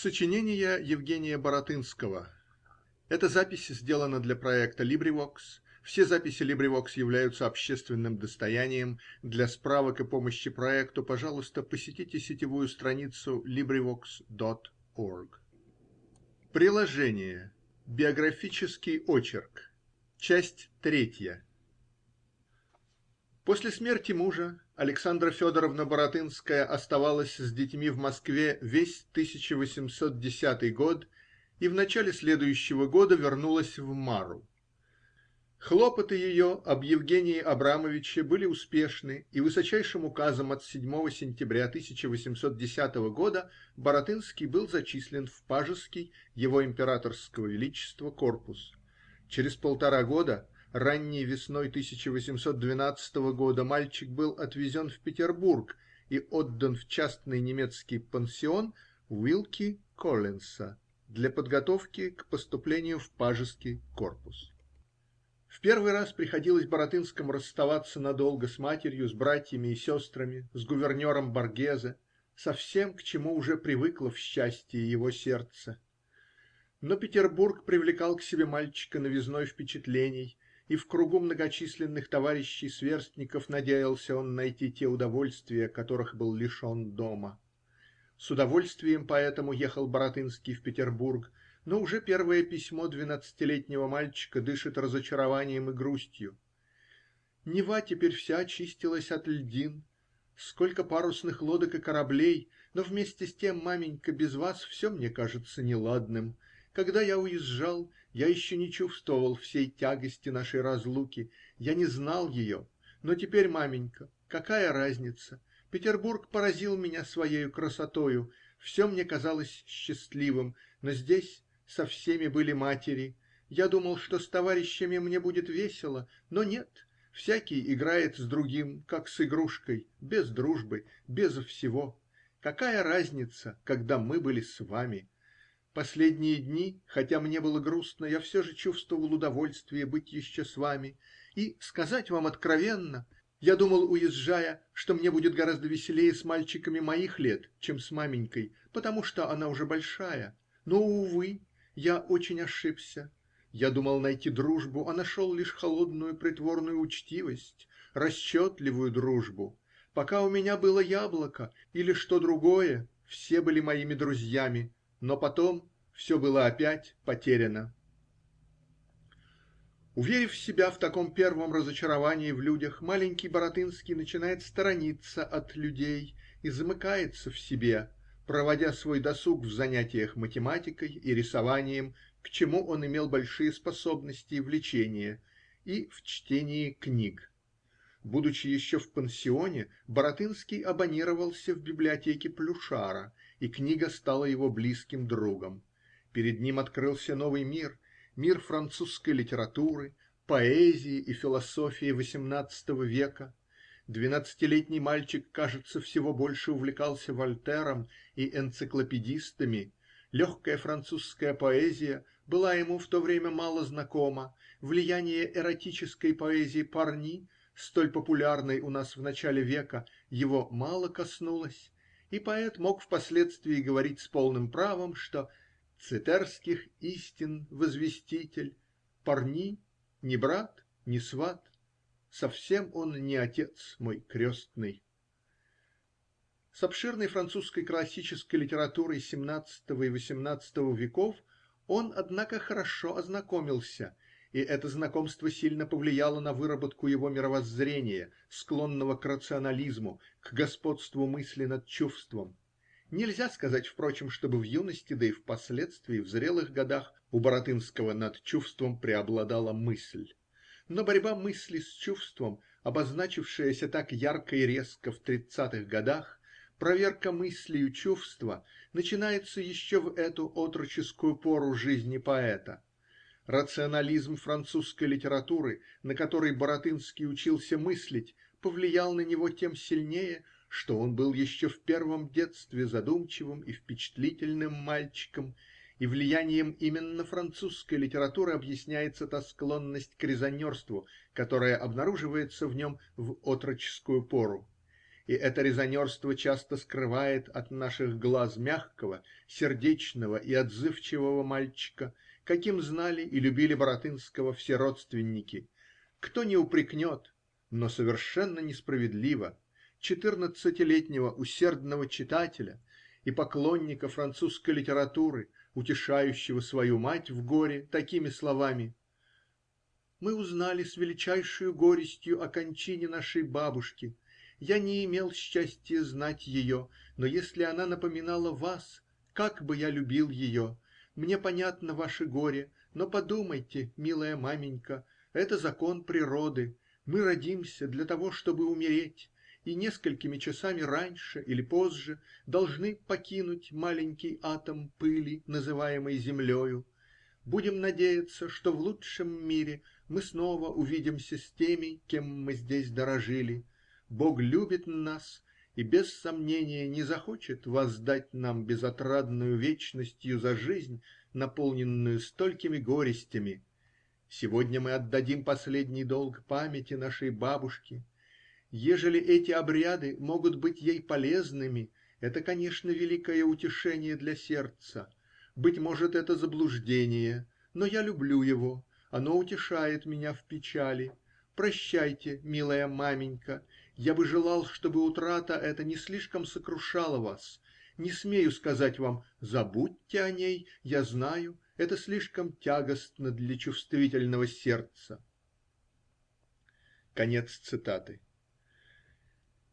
Сочинение Евгения Баратынского. Эта запись сделана для проекта LibriVox. Все записи LibriVox являются общественным достоянием. Для справок и помощи проекту, пожалуйста, посетите сетевую страницу LibriVox.org. Приложение. Биографический очерк. Часть третья. После смерти мужа Александра Федоровна Баратынская оставалась с детьми в Москве весь 1810 год и в начале следующего года вернулась в Мару. Хлопоты ее об Евгении Абрамовиче были успешны, и высочайшим указом от 7 сентября 1810 года Баратынский был зачислен в пажеский его императорского величества корпус. Через полтора года ранней весной 1812 года мальчик был отвезен в Петербург и отдан в частный немецкий пансион Вилки Коллинса для подготовки к поступлению в пажеский корпус. В первый раз приходилось Баратынскому расставаться надолго с матерью, с братьями и сестрами, с гувернером Боргезе, со всем, к чему уже привыкло в счастье его сердце. Но Петербург привлекал к себе мальчика новизной впечатлений и в кругу многочисленных товарищей-сверстников надеялся он найти те удовольствия, которых был лишен дома. С удовольствием поэтому ехал Баратынский в Петербург, но уже первое письмо двенадцатилетнего мальчика дышит разочарованием и грустью. Нева теперь вся очистилась от льдин. Сколько парусных лодок и кораблей, но вместе с тем, маменька, без вас все мне кажется неладным. Когда я уезжал, я еще не чувствовал всей тягости нашей разлуки, я не знал ее. Но теперь, маменька, какая разница? Петербург поразил меня своею красотою, все мне казалось счастливым, но здесь со всеми были матери. Я думал, что с товарищами мне будет весело, но нет. Всякий играет с другим, как с игрушкой, без дружбы, без всего. Какая разница, когда мы были с вами? Последние дни, хотя мне было грустно, я все же чувствовал удовольствие быть еще с вами. И, сказать вам откровенно, я думал, уезжая, что мне будет гораздо веселее с мальчиками моих лет, чем с маменькой, потому что она уже большая. Но, увы, я очень ошибся. Я думал найти дружбу, а нашел лишь холодную притворную учтивость, расчетливую дружбу. Пока у меня было яблоко или что другое, все были моими друзьями но потом все было опять потеряно. Уверив себя в таком первом разочаровании в людях, маленький Баратынский начинает сторониться от людей и замыкается в себе, проводя свой досуг в занятиях математикой и рисованием, к чему он имел большие способности и влечения, и в чтении книг. Будучи еще в пансионе, Баратынский абонировался в библиотеке Плюшара и книга стала его близким другом. Перед ним открылся новый мир, мир французской литературы, поэзии и философии XVIII века. Двенадцатилетний мальчик, кажется, всего больше увлекался Вольтером и энциклопедистами. Легкая французская поэзия была ему в то время мало знакома. Влияние эротической поэзии Парни, столь популярной у нас в начале века, его мало коснулось и поэт мог впоследствии говорить с полным правом, что "цетерских истин возвеститель, Парни не брат, не сват, совсем он не отец мой крестный". С обширной французской классической литературой семнадцатого и восемнадцатого веков он, однако, хорошо ознакомился и это знакомство сильно повлияло на выработку его мировоззрения, склонного к рационализму, к господству мысли над чувством. Нельзя сказать, впрочем, чтобы в юности, да и впоследствии, в зрелых годах, у Баратынского над чувством преобладала мысль. Но борьба мысли с чувством, обозначившаяся так ярко и резко в тридцатых годах, проверка мыслью чувства, начинается еще в эту отроческую пору жизни поэта. Рационализм французской литературы, на которой Баратынский учился мыслить, повлиял на него тем сильнее, что он был еще в первом детстве задумчивым и впечатлительным мальчиком, и влиянием именно французской литературы объясняется та склонность к резонерству, которая обнаруживается в нем в отроческую пору. и это резонерство часто скрывает от наших глаз мягкого, сердечного и отзывчивого мальчика, каким знали и любили Баратынского все родственники, кто не упрекнет, но совершенно несправедливо, четырнадцатилетнего усердного читателя и поклонника французской литературы, утешающего свою мать в горе такими словами: "Мы узнали с величайшею горестью о кончине нашей бабушки. Я не имел счастия знать ее, но если она напоминала вас, как бы я любил ее! Мне понятно ваше горе, но подумайте, милая маменька, это закон природы. Мы родимся для того, чтобы умереть, и несколькими часами раньше или позже должны покинуть маленький атом пыли, называемый землею. Будем надеяться, что в лучшем мире мы снова увидимся с теми, кем мы здесь дорожили. Бог любит нас и без сомнения не захочет воздать нам безотрадную вечностью за жизнь, наполненную столькими горестями. Сегодня мы отдадим последний долг памяти нашей бабушки. Ежели эти обряды могут быть ей полезными, это, конечно, великое утешение для сердца. Быть может, это заблуждение, но я люблю его, оно утешает меня в печали. Прощайте, милая маменька, я бы желал, чтобы утрата эта не слишком сокрушала вас. Не смею сказать вам: забудьте о ней, я знаю, это слишком тягостно для чувствительного сердца. Конец цитаты.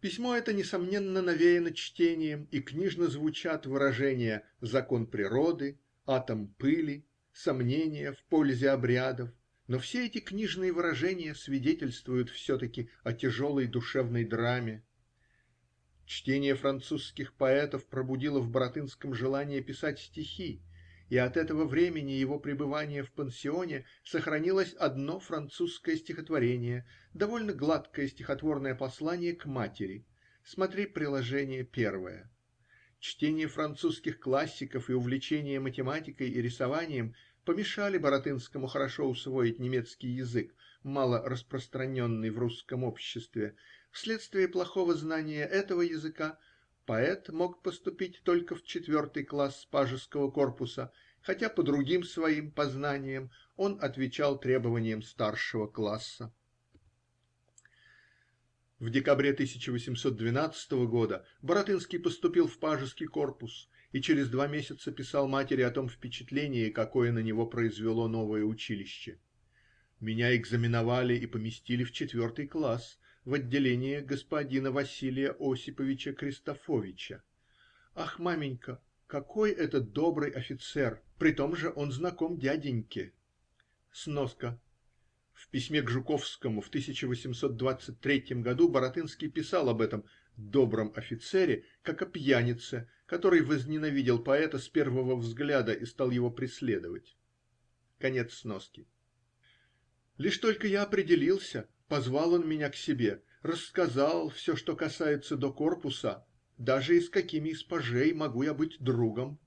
Письмо это несомненно навеяно чтением, и книжно звучат выражения "закон природы", "атом пыли", "сомнения в пользе обрядов", но все эти книжные выражения свидетельствуют все-таки о тяжелой душевной драме. Чтение французских поэтов пробудило в Баратынском желание писать стихи, и от этого времени его пребывания в пансионе сохранилось одно французское стихотворение, довольно гладкое стихотворное послание к матери (смотри приложение первое). Чтение французских классиков и увлечение математикой и рисованием помешали Баратынскому хорошо усвоить немецкий язык, мало распространенный в русском обществе. Вследствие плохого знания этого языка Поэт мог поступить только в четвертый класс пажеского корпуса, хотя по другим своим познаниям он отвечал требованиям старшего класса. В декабре 1812 года Баратынский поступил в пажеский корпус и через два месяца писал матери о том впечатлении, какое на него произвело новое училище: "Меня экзаменовали и поместили в четвертый класс в отделение господина Василия Осиповича Кристофовича. Ах, маменька, какой это добрый офицер! Притом же он знаком дяденьке". Сноска. В письме к Жуковскому в 1823 году Баратынский писал об этом добром офицере как о пьянице, который возненавидел поэта с первого взгляда и стал его преследовать. Конец сноски. Лишь только я определился, Позвал он меня к себе, рассказал все, что касается до корпуса, даже и с какими из пажей могу я быть другом.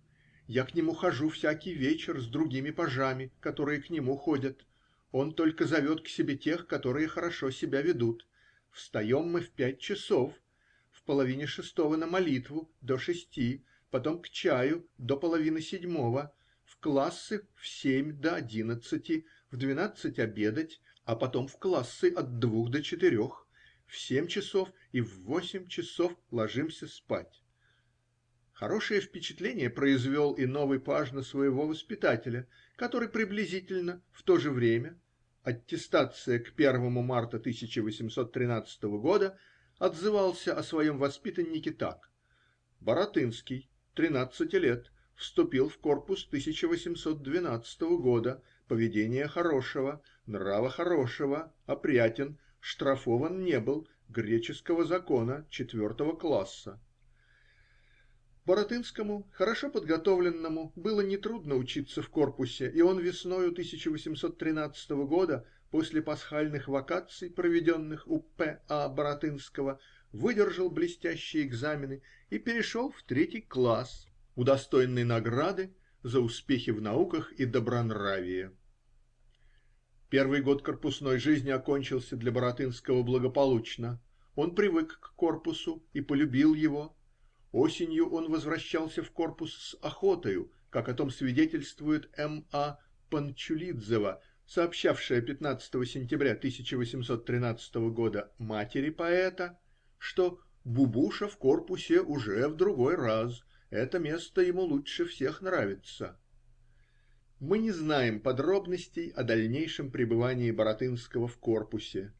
Я к нему хожу всякий вечер с другими пажами, которые к нему ходят. Он только зовет к себе тех, которые хорошо себя ведут. Встаем мы в пять часов, половине шестого на молитву до шести, потом к чаю до половины седьмого, в классы в семь до одиннадцати, в двенадцать обедать, а потом в классы от двух до четырех, в семь часов и в восемь часов ложимся спать. Хорошее впечатление произвел и новый паж на своего воспитателя, который приблизительно в то же время (аттестация к первому марта 1813 года) отзывался о своем воспитаннике так: "Баратынский, тринадцати лет, вступил в корпус 1812 года. Поведения хорошего, нрава хорошего, опрятен, штрафован не был, греческого закона четвертого класса". Баратынскому, хорошо подготовленному, было нетрудно учиться в корпусе, и он весною 1813 года, после пасхальных вакаций, проведенных у П. А. Баратынского, выдержал блестящие экзамены и перешел в третий класс, удостоенный награды за успехи в науках и добронравие. Первый год корпусной жизни окончился для Баратынского благополучно. Он привык к корпусу и полюбил его: осенью он возвращался в корпус с охотою, как о том свидетельствует М. А. Панчулидзева, сообщавшая 15 сентября 1813 года матери поэта, что "Бубуша в корпусе уже в другой раз: это место ему лучше всех нравится". Мы не знаем подробностей о дальнейшем пребывании Баратынского в корпусе,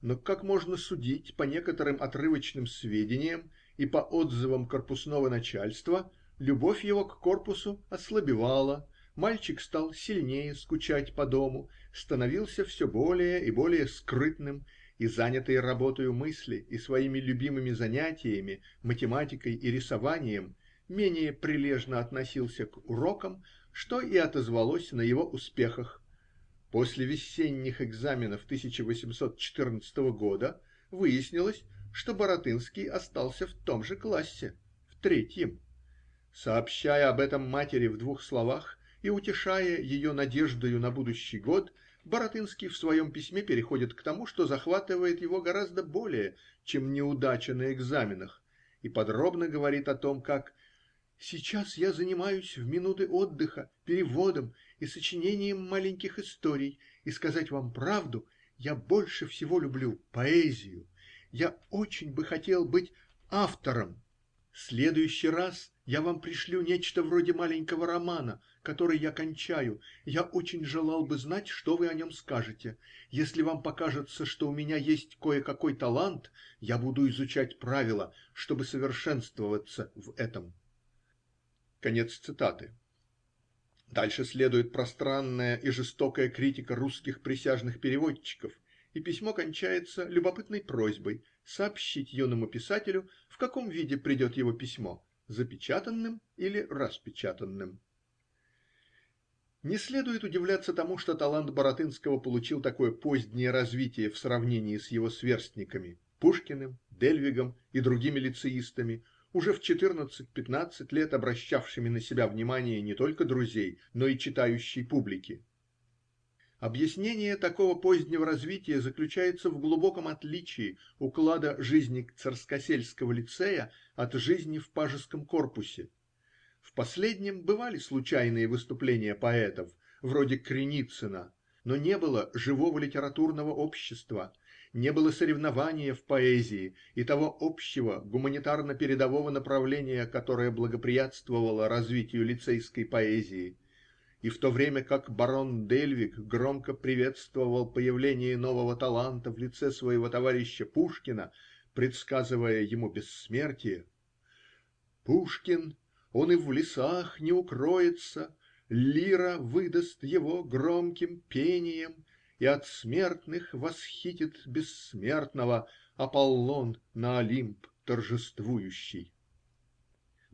но, как можно судить по некоторым отрывочным сведениям и по отзывам корпусного начальства, любовь его к корпусу ослабевала, мальчик стал сильнее скучать по дому, становился все более и более скрытным и, занятый работою мысли и своими любимыми занятиями, математикой и рисованием, менее прилежно относился к урокам, что и отозвалось на его успехах После весенних экзаменов 1814 года выяснилось, что Баратынский остался в том же классе, в третьем. Сообщая об этом матери в двух словах и утешая ее надеждою на будущий год, Баратынский в своем письме переходит к тому, что захватывает его гораздо более, чем неудача на экзаменах, и подробно говорит о том, как Сейчас я занимаюсь в минуты отдыха переводом и сочинением маленьких историй, и, сказать вам правду, я больше всего люблю поэзию. Я очень бы хотел быть автором. Следующий раз я вам пришлю нечто вроде маленького романа, который я кончаю. Я очень желал бы знать, что вы о нем скажете. Если вам покажется, что у меня есть кое-какой талант, я буду изучать правила, чтобы совершенствоваться в этом. Конец цитаты. Дальше следует пространная и жестокая критика русских присяжных переводчиков, и письмо кончается любопытной просьбой сообщить юному писателю, в каком виде придет его письмо запечатанным или распечатанным. Не следует удивляться тому, что талант Баратынского получил такое позднее развитие в сравнении с его сверстниками Пушкиным, Дельвигом и другими лицеистами, уже в четырнадцать-пятнадцать лет обращавшими на себя внимание не только друзей, но и читающей публики. Объяснение такого позднего развития заключается в глубоком отличии уклада жизни царскосельского лицея от жизни в пажеском корпусе. В последнем бывали случайные выступления поэтов, вроде Криницына, но не было живого литературного общества не было соревнования в поэзии и того общего гуманитарно-передового направления, которое благоприятствовало развитию лицейской поэзии, и в то время как барон Дельвиг громко приветствовал появление нового таланта в лице своего товарища Пушкина, предсказывая ему бессмертие Пушкин, он и в лесах не укроется, лира выдаст его громким пением и от смертных восхитит бессмертного Аполлон на Олимп торжествующий.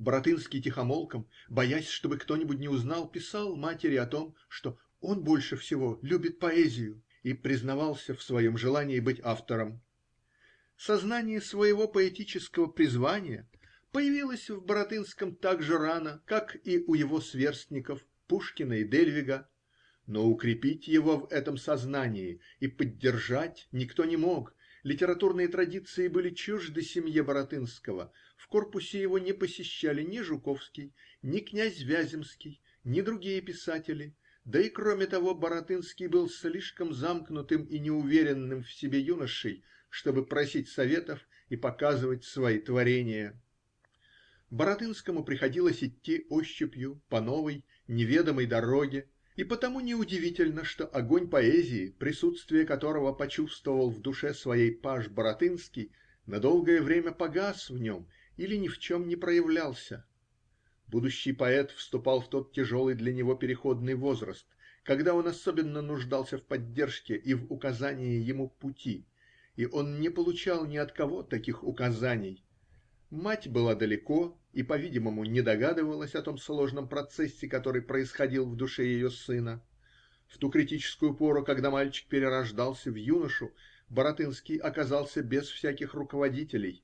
Баратынский тихомолком, боясь, чтобы кто-нибудь не узнал, писал матери о том, что он больше всего любит поэзию, и признавался в своем желании быть автором. Сознание своего поэтического призвания появилось в Баратынском так же рано, как и у его сверстников Пушкина и Дельвига но укрепить его в этом сознании и поддержать никто не мог. Литературные традиции были чужды семье Баратынского. В корпусе его не посещали ни Жуковский, ни князь Вяземский, ни другие писатели. Да и кроме того, Баратынский был слишком замкнутым и неуверенным в себе юношей, чтобы просить советов и показывать свои творения. Баратынскому приходилось идти ощупью по новой, неведомой дороге, и потому неудивительно, что огонь поэзии, присутствие которого почувствовал в душе своей паж Баратынский, на долгое время погас в нем или ни в чем не проявлялся. Будущий поэт вступал в тот тяжелый для него переходный возраст, когда он особенно нуждался в поддержке и в указании ему пути, и он не получал ни от кого таких указаний. Мать была далеко и, по-видимому, не догадывалась о том сложном процессе, который происходил в душе ее сына. В ту критическую пору, когда мальчик перерождался в юношу, Баратынский оказался без всяких руководителей.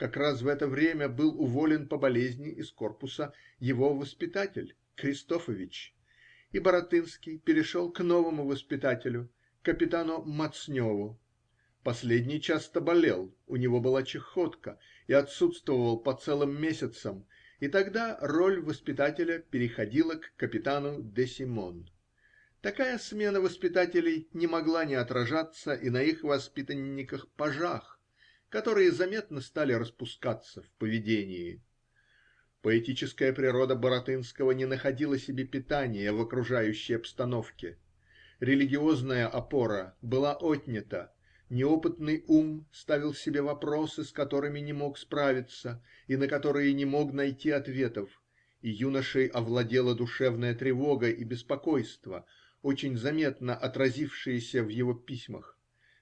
Как раз в это время был уволен по болезни из корпуса его воспитатель Кристофович, и Баратынский перешел к новому воспитателю, капитану Мацневу. Последний часто болел, у него была чахотка, и отсутствовал по целым месяцам, и тогда роль воспитателя переходила к капитану Д. Симон. Такая смена воспитателей не могла не отражаться и на их воспитанниках-пажах, которые заметно стали распускаться в поведении. Поэтическая природа Баратынского не находила себе питания в окружающей обстановке. Религиозная опора была отнята, неопытный ум ставил себе вопросы, с которыми не мог справиться и на которые не мог найти ответов, и юношей овладела душевная тревога и беспокойство, очень заметно отразившиеся в его письмах.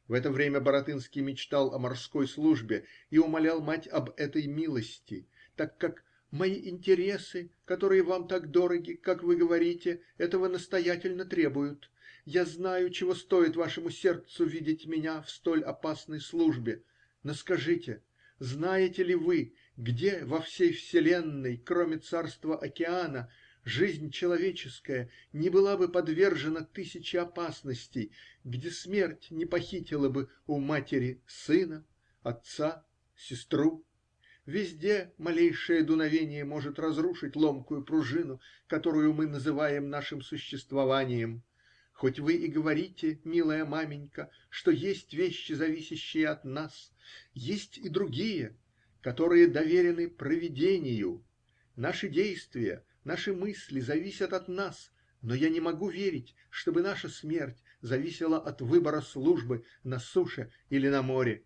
В это время Баратынский мечтал о морской службе и умолял мать об этой милости, так как Мои интересы, которые вам так дороги, как вы говорите, этого настоятельно требуют. Я знаю, чего стоит вашему сердцу видеть меня в столь опасной службе. Но скажите, знаете ли вы, где во всей вселенной, кроме царства океана, жизнь человеческая не была бы подвержена тысяче опасностей, где смерть не похитила бы у матери сына, отца, сестру, Везде малейшее дуновение может разрушить ломкую пружину, которую мы называем нашим существованием. Хоть вы и говорите, милая маменька, что есть вещи, зависящие от нас, есть и другие, которые доверены провидению. Наши действия, наши мысли зависят от нас, но я не могу верить, чтобы наша смерть зависела от выбора службы на суше или на море.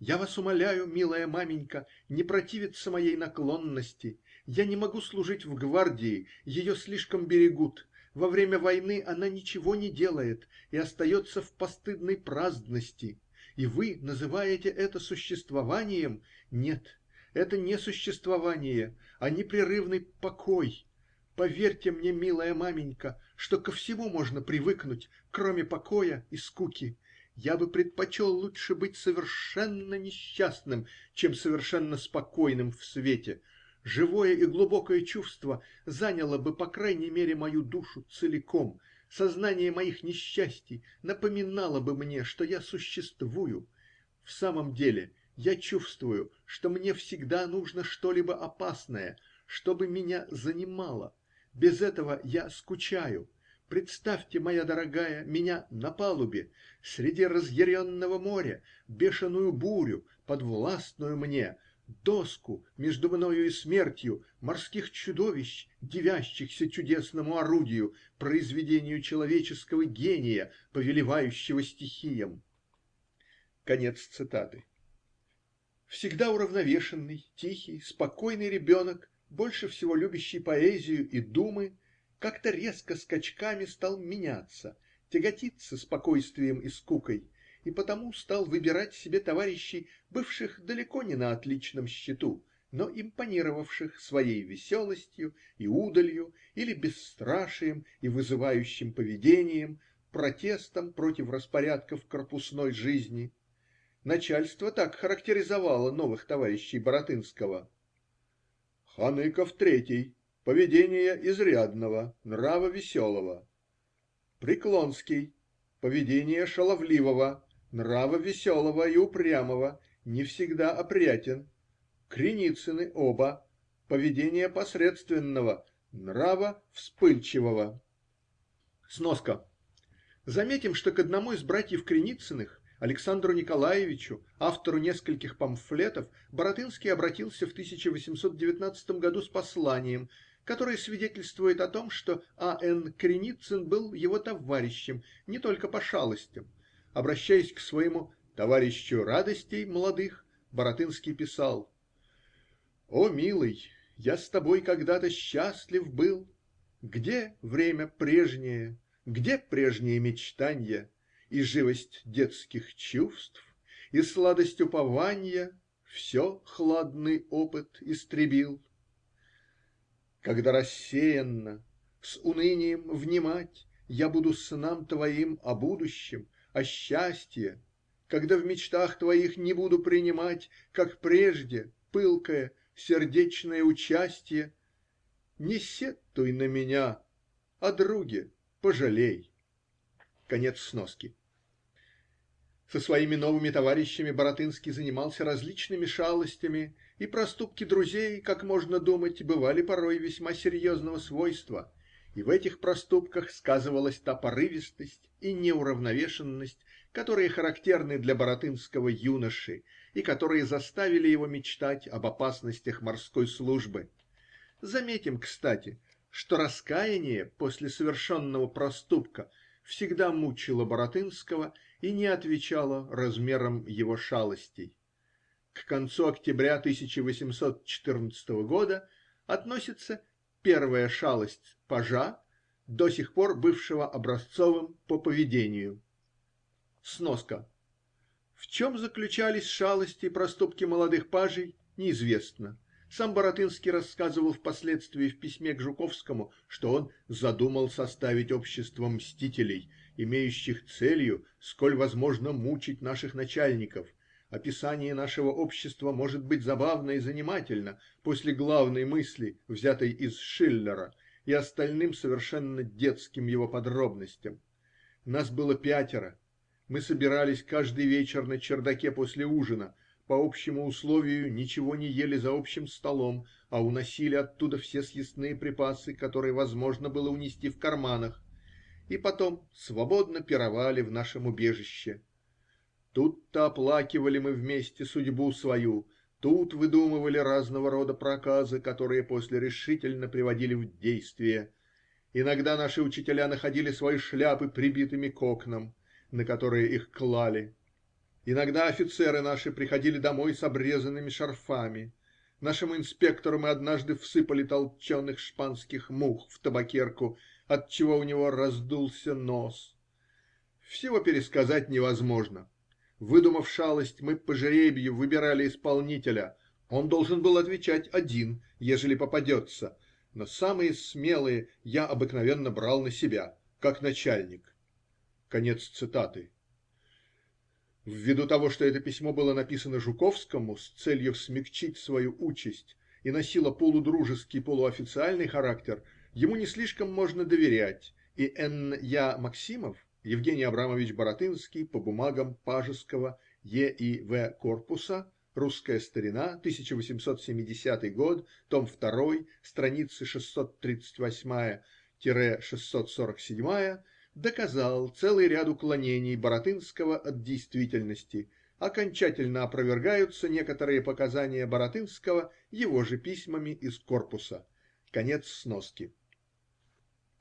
Я вас умоляю, милая маменька, не противиться моей наклонности. Я не могу служить в гвардии, ее слишком берегут. Во время войны она ничего не делает и остается в постыдной праздности. И вы называете это существованием? Нет, это не существование, а непрерывный покой. Поверьте мне, милая маменька, что ко всему можно привыкнуть, кроме покоя и скуки. Я бы предпочел лучше быть совершенно несчастным, чем совершенно спокойным в свете. Живое и глубокое чувство заняло бы по крайней мере мою душу целиком. Сознание моих несчастий напоминало бы мне, что я существую. В самом деле, я чувствую, что мне всегда нужно что-либо опасное, чтобы меня занимало. Без этого я скучаю. Представьте, моя дорогая, меня на палубе, среди разъяренного моря, бешеную бурю, подвластную мне, доску между мною и смертью, морских чудовищ, дивящихся чудесному орудию, произведению человеческого гения, повелевающего стихиям. Конец цитаты. Всегда уравновешенный, тихий, спокойный ребенок, больше всего любящий поэзию и думы, как-то резко скачками стал меняться, тяготиться спокойствием и скукой, и потому стал выбирать себе товарищей, бывших далеко не на отличном счету, но импонировавших своей веселостью и удалью или бесстрашием и вызывающим поведением, протестом против распорядков корпусной жизни. Начальство так характеризовало новых товарищей Баратынского: Ханыков третий Поведение изрядного, нрава веселого. Преклонский. Поведение шаловливого, нрава веселого и упрямого, не всегда опрятен. Креницыны оба. Поведение посредственного, нрава вспыльчивого. Сноска. Заметим, что к одному из братьев Креницыных Александру Николаевичу, автору нескольких памфлетов, Баратынский обратился в 1819 году с посланием, которое свидетельствует о том, что А. Н. Креницын был его товарищем не только по шалостям. Обращаясь к своему "товарищу радостей молодых", Баратынский писал: О, милый, я с тобой когда-то счастлив был. Где время прежнее, где прежние мечтанья и живость детских чувств, и сладость упования все хладный опыт истребил? Когда рассеянно, с унынием внимать Я буду снам твоим о будущем, о счастье, Когда в мечтах твоих не буду принимать, Как прежде, пылкое, сердечное участье, Не сетуй на меня, о друге пожалей. Конец сноски. Со своими новыми товарищами Баратынский занимался различными шалостями, и проступки друзей, как можно думать, бывали порой весьма серьезного свойства, и в этих проступках сказывалась та порывистость и неуравновешенность, которые характерны для баратынского юноши и которые заставили его мечтать об опасностях морской службы. Заметим кстати, что раскаяние после совершенного проступка всегда мучило Баратынского и не отвечало размерам его шалостей. К концу октября тысяча восемьсот четырнадцатого года относится первая шалость пажа, до сих пор бывшего образцовым по поведению. Сноска. В чем заключались шалости и проступки молодых пажей, неизвестно. Сам Баратынский рассказывал впоследствии в письме к Жуковскому, что он задумал составить общество мстителей, имеющих целью, сколь возможно, мучить наших начальников. Описание нашего общества может быть забавно и занимательно после главной мысли, взятой из Шиллера, и остальным совершенно детским его подробностям. Нас было пятеро мы собирались каждый вечер на чердаке после ужина, по общему условию ничего не ели за общим столом, а уносили оттуда все съестные припасы, которые возможно было унести в карманах, и потом свободно пировали в нашем убежище. Тут-то оплакивали мы вместе судьбу свою, тут выдумывали разного рода проказы, которые после решительно приводили в действие. Иногда наши учителя находили свои шляпы прибитыми к окнам на которые их клали. Иногда офицеры наши приходили домой с обрезанными шарфами. Нашему инспектору мы однажды всыпали толченых шпанских мух в табакерку, отчего у него раздулся нос. Всего пересказать невозможно. Выдумав шалость, мы по жребию выбирали исполнителя. Он должен был отвечать один, ежели попадется, но самые смелые я обыкновенно брал на себя, как начальник. Конец цитаты. Ввиду того, что это письмо было написано Жуковскому с целью смягчить свою участь и носило полудружеский, полуофициальный характер, ему не слишком можно доверять, и Н. Я. Максимов, Евгений Абрамович Баратынский по бумагам Пажеского Е. И. В. корпуса Русская старина, 1870 год, том 2, страницы 638-647 доказал целый ряд уклонений Баратынского от действительности, окончательно опровергаются некоторые показания Баратынского его же письмами из корпуса. Конец сноски.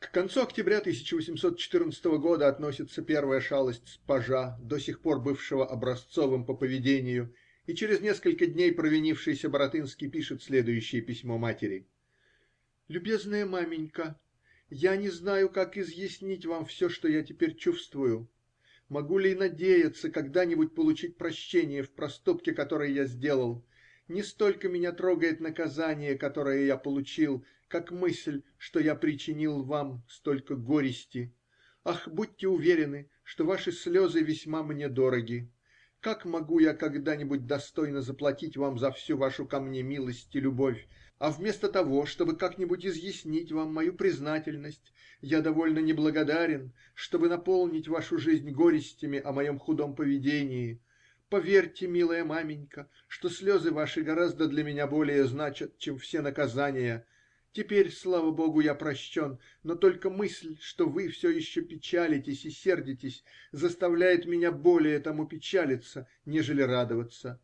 К концу октября 1814 года относится первая шалость с пажа, до сих пор бывшего образцовым по поведению, и через несколько дней провинившийся Баратынский пишет следующее письмо матери: "Любезная маменька, я не знаю, как изъяснить вам все, что я теперь чувствую. Могу ли надеяться когда-нибудь получить прощение в проступке, который я сделал? Не столько меня трогает наказание, которое я получил, как мысль, что я причинил вам столько горести. Ах, будьте уверены, что ваши слезы весьма мне дороги. Как могу я когда-нибудь достойно заплатить вам за всю вашу ко мне милость и любовь, а вместо того, чтобы как-нибудь изъяснить вам мою признательность, я довольно неблагодарен, чтобы наполнить вашу жизнь горестями о моем худом поведении. Поверьте, милая маменька, что слезы ваши гораздо для меня более значат, чем все наказания. Теперь, слава богу, я прощен, но только мысль, что вы все еще печалитесь и сердитесь, заставляет меня более тому печалиться, нежели радоваться.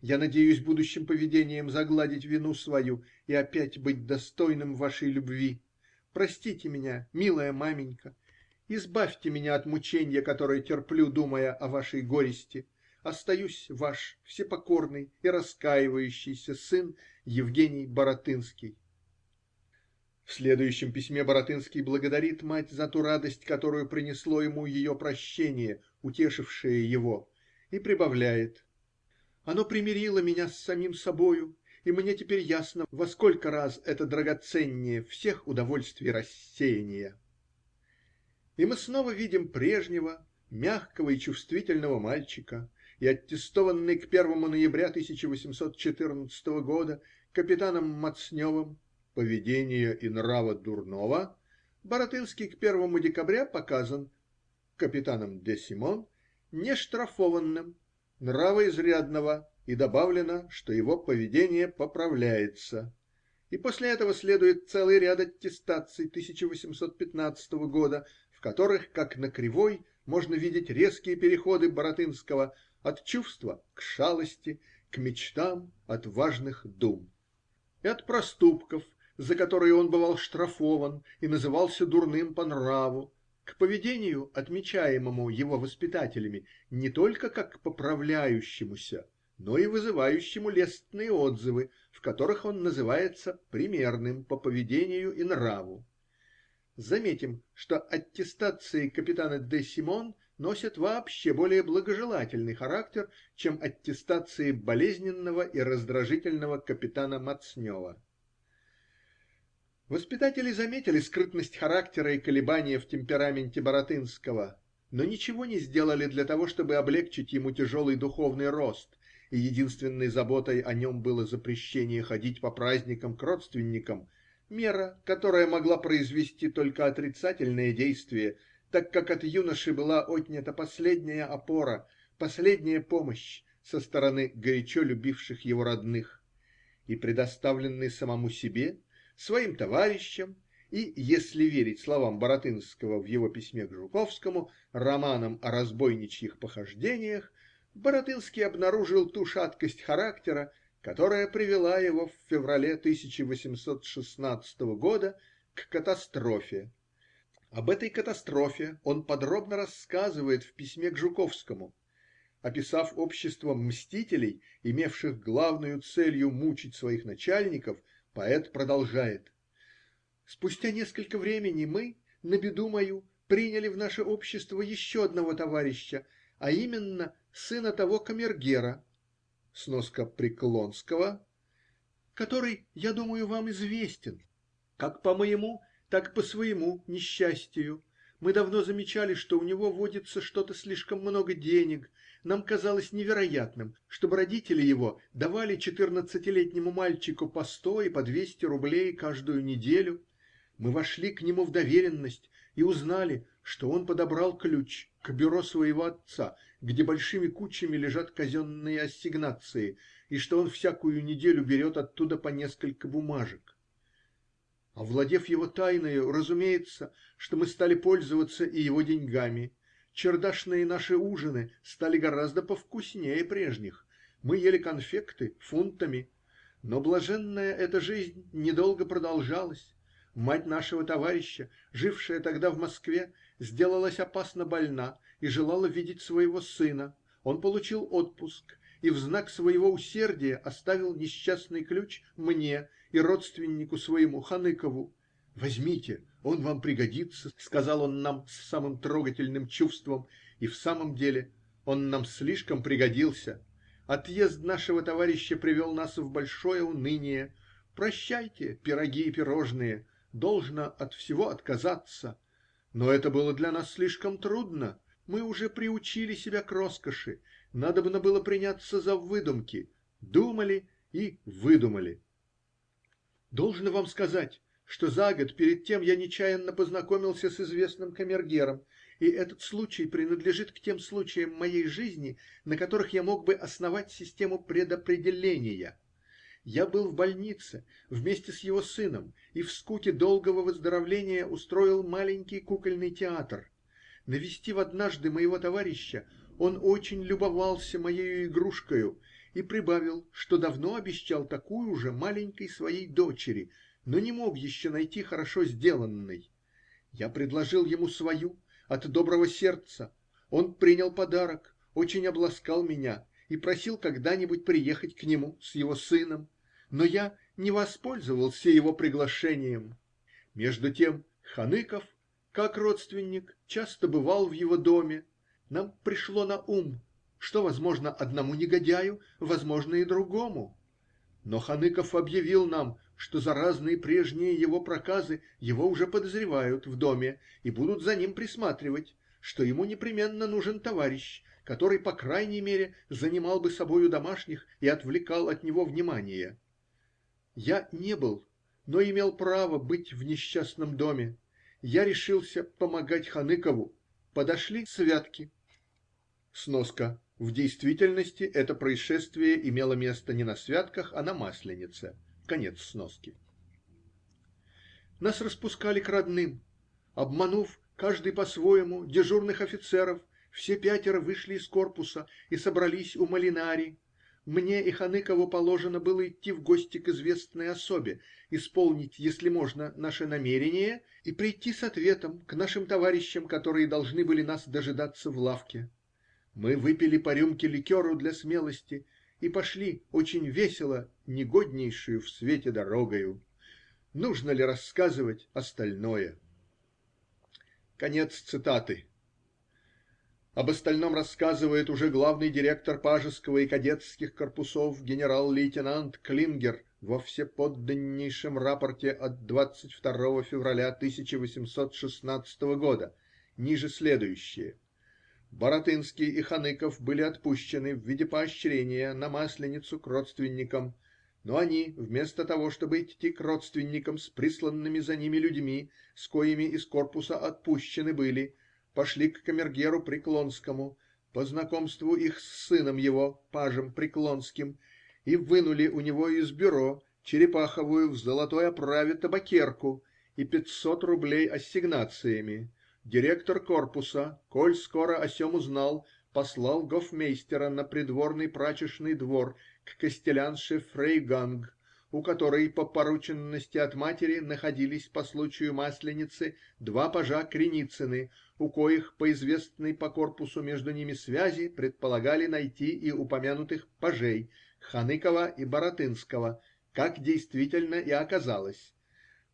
Я надеюсь будущим поведением загладить вину свою и опять быть достойным вашей любви. Простите меня, милая маменька, избавьте меня от мученья, которое терплю, думая о вашей горести. Остаюсь ваш всепокорный и раскаивающийся сын Евгений Баратынский. В следующем письме Баратынский благодарит мать за ту радость, которую принесло ему ее прощение, утешившее его, и прибавляет: "Оно примирило меня с самим собою, и мне теперь ясно, во сколько раз это драгоценнее всех удовольствий рассеяния". И мы снова видим прежнего мягкого и чувствительного мальчика, и аттестованный к первому ноября 1814 года капитаном Мацневым поведения и нрава дурного, Баратынский к первому декабря показан капитаном де Симон нештрафованным, нравоизрядного и добавлено, что его поведение поправляется, и после этого следует целый ряд аттестаций 1815 года, в которых, как на кривой, можно видеть резкие переходы Баратынского от чувства к шалости, к мечтам отважных дум, и от проступков, за которые он бывал штрафован и назывался дурным по нраву, к поведению, отмечаемому его воспитателями не только как поправляющемуся, но и вызывающему лестные отзывы, в которых он называется примерным по поведению и нраву. Заметим, что аттестации капитана Д. Симон носят вообще более благожелательный характер, чем аттестации болезненного и раздражительного капитана Мацнева. Воспитатели заметили скрытность характера и колебания в темпераменте Баратынского, но ничего не сделали для того, чтобы облегчить ему тяжелый духовный рост, и единственной заботой о нем было запрещение ходить по праздникам к родственникам, мера, которая могла произвести только отрицательное действие, так как от юноши была отнята последняя опора, последняя помощь со стороны горячо любивших его родных, и предоставленный самому себе своим товарищам и, если верить словам Баратынского в его письме к Жуковскому, романом о разбойничьих похождениях, Баратынский обнаружил ту шаткость характера, которая привела его в феврале 1816 года к катастрофе. Об этой катастрофе он подробно рассказывает в письме к Жуковскому. Описав общество мстителей, имевших главную целью мучить своих начальников, Поэт продолжает: Спустя несколько времени мы, на беду мою, приняли в наше общество еще одного товарища, а именно сына того камергера (сноска Преклонского), который, я думаю, вам известен, как по моему, так по своему несчастию. Мы давно замечали, что у него водится что-то слишком много денег нам казалось невероятным, чтобы родители его давали четырнадцатилетнему мальчику по сто и по двести рублей каждую неделю. Мы вошли к нему в доверенность и узнали, что он подобрал ключ к бюро своего отца, где большими кучами лежат казенные ассигнации, и что он всякую неделю берет оттуда по несколько бумажек. Овладев его тайною, разумеется, что мы стали пользоваться и его деньгами Чердашные наши ужины стали гораздо повкуснее прежних. Мы ели конфекты фунтами. Но блаженная эта жизнь недолго продолжалась. Мать нашего товарища, жившая тогда в Москве, сделалась опасно больна и желала видеть своего сына. Он получил отпуск и в знак своего усердия оставил несчастный ключ мне и родственнику своему Ханыкову. Возьмите, он вам пригодится, сказал он нам с самым трогательным чувством, и в самом деле он нам слишком пригодился. Отъезд нашего товарища привел нас в большое уныние. Прощайте, пироги и пирожные, должно от всего отказаться. Но это было для нас слишком трудно. Мы уже приучили себя к роскоши. Надобно было приняться за выдумки. Думали и выдумали. Должно вам сказать, что за год перед тем я нечаянно познакомился с известным камергером, и этот случай принадлежит к тем случаям моей жизни, на которых я мог бы основать систему предопределения. Я был в больнице вместе с его сыном и в скуке долгого выздоровления устроил маленький кукольный театр. Навестив однажды моего товарища, он очень любовался моею игрушкою и прибавил, что давно обещал такую же маленькой своей дочери но не мог еще найти хорошо сделанной. Я предложил ему свою, от доброго сердца. Он принял подарок, очень обласкал меня и просил когда-нибудь приехать к нему с его сыном, но я не воспользовался его приглашением. Между тем Ханыков, как родственник, часто бывал в его доме. Нам пришло на ум, что возможно одному негодяю, возможно и другому. Но Ханыков объявил нам, что за разные прежние его проказы его уже подозревают в доме и будут за ним присматривать, что ему непременно нужен товарищ, который по крайней мере занимал бы собою домашних и отвлекал от него внимание. Я не был, но имел право быть в несчастном доме. Я решился помогать Ханыкову. Подошли святки. Сноска в действительности это происшествие имело место не на святках, а на масленице. Конец сноски. Нас распускали к родным. Обманув, каждый по-своему, дежурных офицеров, все пятеро вышли из корпуса и собрались у Молинари. Мне и Ханыкову положено было идти в гости к известной особе, исполнить, если можно, наше намерение и прийти с ответом к нашим товарищам, которые должны были нас дожидаться в лавке. Мы выпили по рюмке ликеру для смелости и пошли очень весело негоднейшею в свете дорогою. Нужно ли рассказывать остальное? Конец цитаты. Об остальном рассказывает уже главный директор пажеского и кадетских корпусов генерал-лейтенант Клингер во всеподданнейшем рапорте от 22 февраля 1816 года, ниже следующее: Баратынский и Ханыков были отпущены в виде поощрения на Масленицу к родственникам но они, вместо того чтобы идти к родственникам с присланными за ними людьми, с коими из корпуса отпущены были, пошли к камергеру Преклонскому, по знакомству их с сыном его, пажем Преклонским, и вынули у него из бюро черепаховую в золотой оправе табакерку и пятьсот рублей ассигнациями. Директор корпуса, коль скоро о сем узнал, послал гофмейстера на придворный прачечный двор к костелянше Фрейганг, у которой по порученности от матери находились по случаю масленицы два пажа Криницыны, у коих, по известной по корпусу между ними связи, предполагали найти и упомянутых пажей Ханыкова и Баратынского, как действительно и оказалось.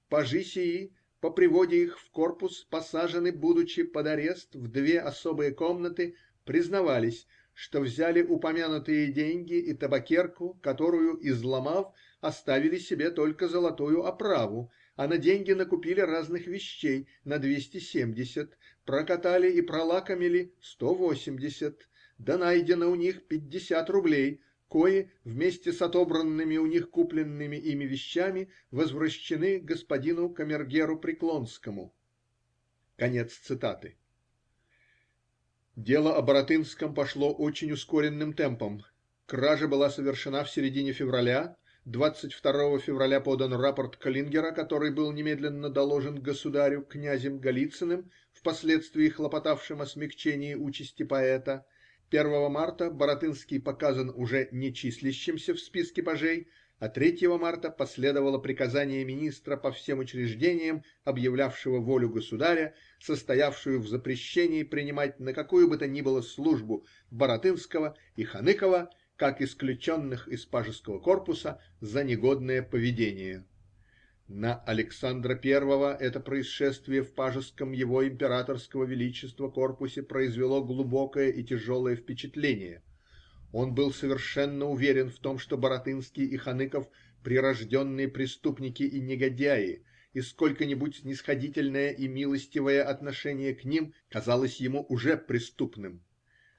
Пажи сии по приводе их в корпус посажены, будучи под арест в две особые комнаты, признавались, что взяли упомянутые деньги и табакерку, которую, изломав, оставили себе только золотую оправу, а на деньги накупили разных вещей на двести семьдесят, прокатали и пролакомили сто восемьдесят, да найдено у них пятьдесят рублей, кои, вместе с отобранными у них купленными ими вещами, возвращены господину камергеру Преклонскому. Конец цитаты. Дело о Баратынском пошло очень ускоренным темпом. Кража была совершена в середине февраля. Двадцать второго февраля подан рапорт Каллингера, который был немедленно доложен государю князем Голицыным, впоследствии хлопотавшим о смягчении участи поэта. Первого марта Баратынский показан уже не числящимся в списке пажей, а третьего марта последовало приказание министра по всем учреждениям, объявлявшего волю государя, состоявшую в запрещении принимать на какую бы то ни было службу Баратынского и Ханыкова, как исключенных из пажеского корпуса за негодное поведение. На Александра Первого это происшествие в пажеском его императорского величества корпусе произвело глубокое и тяжелое впечатление. Он был совершенно уверен в том, что Баратынский и Ханыков прирожденные преступники и негодяи, и сколько-нибудь снисходительное и милостивое отношение к ним казалось ему уже преступным.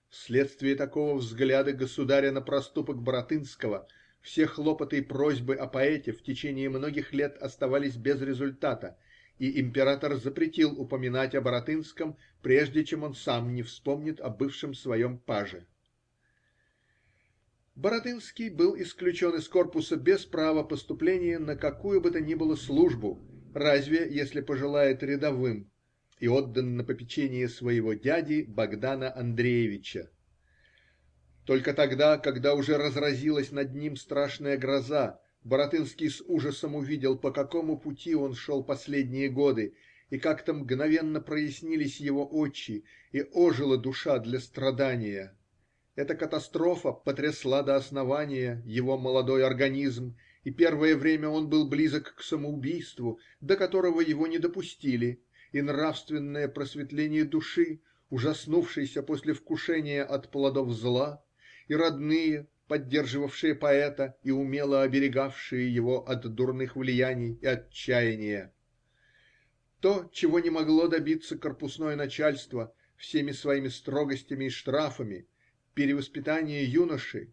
Вследствие такого взгляда государя на проступок Баратынского все хлопоты и просьбы о поэте в течение многих лет оставались без результата, и император запретил упоминать о Баратынском, прежде чем он сам не вспомнит о бывшем своем паже. Баратынский был исключен из корпуса без права поступления на какую бы то ни было службу, разве если пожелает рядовым, и отдан на попечение своего дяди Богдана Андреевича. Только тогда, когда уже разразилась над ним страшная гроза, Баратынский с ужасом увидел, по какому пути он шел последние годы, и как-то мгновенно прояснились его очи и ожила душа для страдания. Эта катастрофа потрясла до основания его молодой организм, и первое время он был близок к самоубийству, до которого его не допустили, и нравственное просветление души, ужаснувшейся после вкушения от плодов зла, и родные, поддерживавшие поэта и умело оберегавшие его от дурных влияний и отчаяния. То, чего не могло добиться корпусное начальство всеми своими строгостями и штрафами, перевоспитание юноши,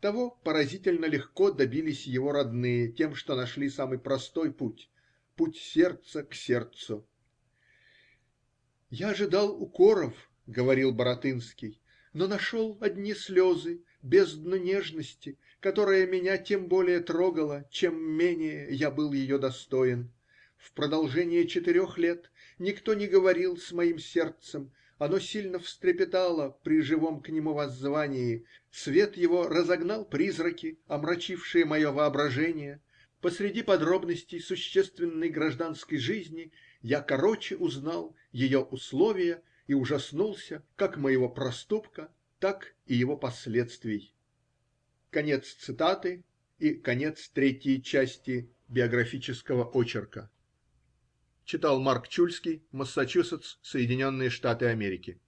того поразительно легко добились его родные тем, что нашли самый простой путь путь сердца к сердцу. Я ожидал укоров, говорил Баратынский, но нашел одни слезы, бездну нежности, которая меня тем более трогала, чем менее я был ее достоин. В продолжение четырех лет никто не говорил с моим сердцем оно сильно встрепетало при живом к нему воззвании свет его разогнал призраки омрачившие мое воображение посреди подробностей существенной гражданской жизни я короче узнал ее условия и ужаснулся как моего проступка так и его последствий. Конец цитаты и конец третьей части биографического очерка. Читал Марк Чульский. Массачусетс, Соединенные Штаты Америки.